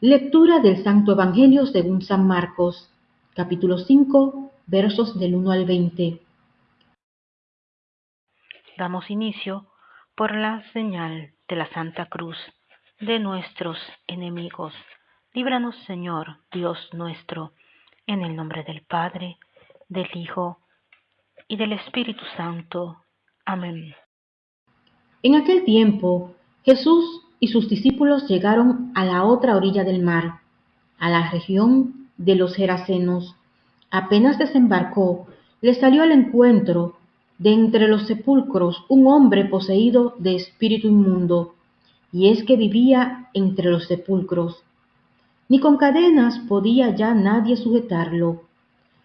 Lectura del Santo Evangelio según San Marcos, capítulo 5, versos del 1 al 20. Damos inicio por la señal de la Santa Cruz de nuestros enemigos. Líbranos, Señor, Dios nuestro, en el nombre del Padre, del Hijo y del Espíritu Santo. Amén. En aquel tiempo, Jesús y sus discípulos llegaron a la otra orilla del mar, a la región de los Gerasenos. Apenas desembarcó, le salió al encuentro de entre los sepulcros un hombre poseído de espíritu inmundo, y es que vivía entre los sepulcros. Ni con cadenas podía ya nadie sujetarlo.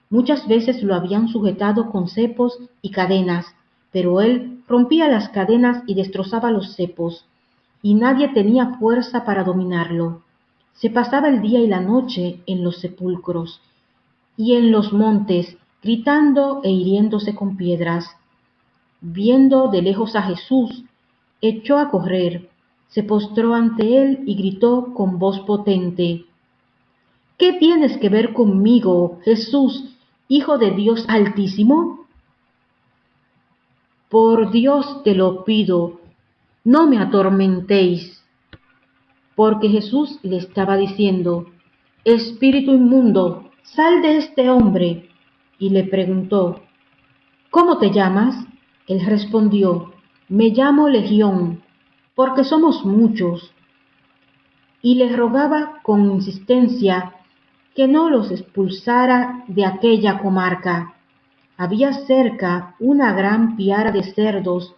Muchas veces lo habían sujetado con cepos y cadenas, pero él rompía las cadenas y destrozaba los cepos, y nadie tenía fuerza para dominarlo. Se pasaba el día y la noche en los sepulcros y en los montes, gritando e hiriéndose con piedras viendo de lejos a Jesús, echó a correr, se postró ante él y gritó con voz potente, ¿Qué tienes que ver conmigo, Jesús, Hijo de Dios Altísimo? Por Dios te lo pido, no me atormentéis. Porque Jesús le estaba diciendo, Espíritu inmundo, sal de este hombre. Y le preguntó, ¿Cómo te llamas? Él respondió, Me llamo Legión, porque somos muchos. Y le rogaba con insistencia que no los expulsara de aquella comarca. Había cerca una gran piara de cerdos,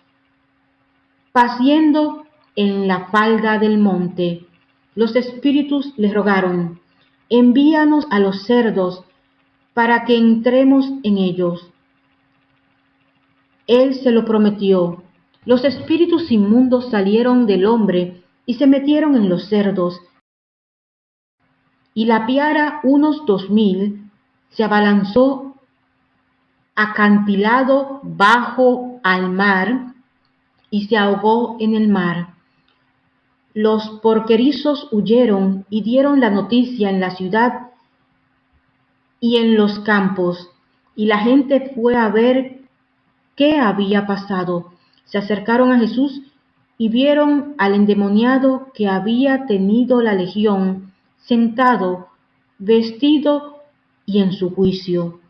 paciendo en la falda del monte. Los espíritus le rogaron, envíanos a los cerdos para que entremos en ellos. Él se lo prometió. Los espíritus inmundos salieron del hombre y se metieron en los cerdos. Y la piara, unos dos mil, se abalanzó acantilado bajo al mar y se ahogó en el mar. Los porquerizos huyeron y dieron la noticia en la ciudad y en los campos, y la gente fue a ver qué había pasado. Se acercaron a Jesús y vieron al endemoniado que había tenido la legión, sentado, vestido y en su juicio,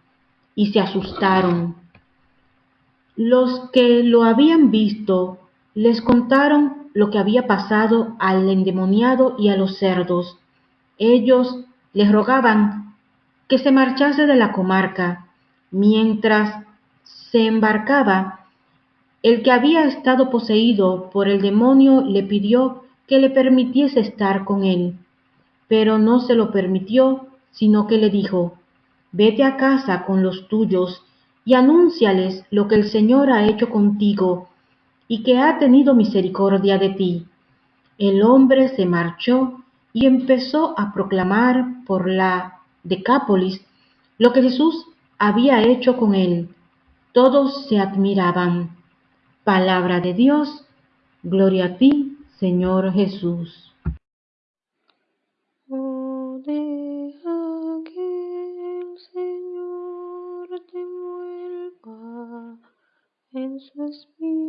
y se asustaron. Los que lo habían visto les contaron lo que había pasado al endemoniado y a los cerdos. Ellos les rogaban que se marchase de la comarca, mientras se embarcaba, el que había estado poseído por el demonio le pidió que le permitiese estar con él, pero no se lo permitió, sino que le dijo, Vete a casa con los tuyos y anúnciales lo que el Señor ha hecho contigo y que ha tenido misericordia de ti. El hombre se marchó y empezó a proclamar por la Decápolis lo que Jesús había hecho con él todos se admiraban. Palabra de Dios, gloria a ti, Señor Jesús. Christmas be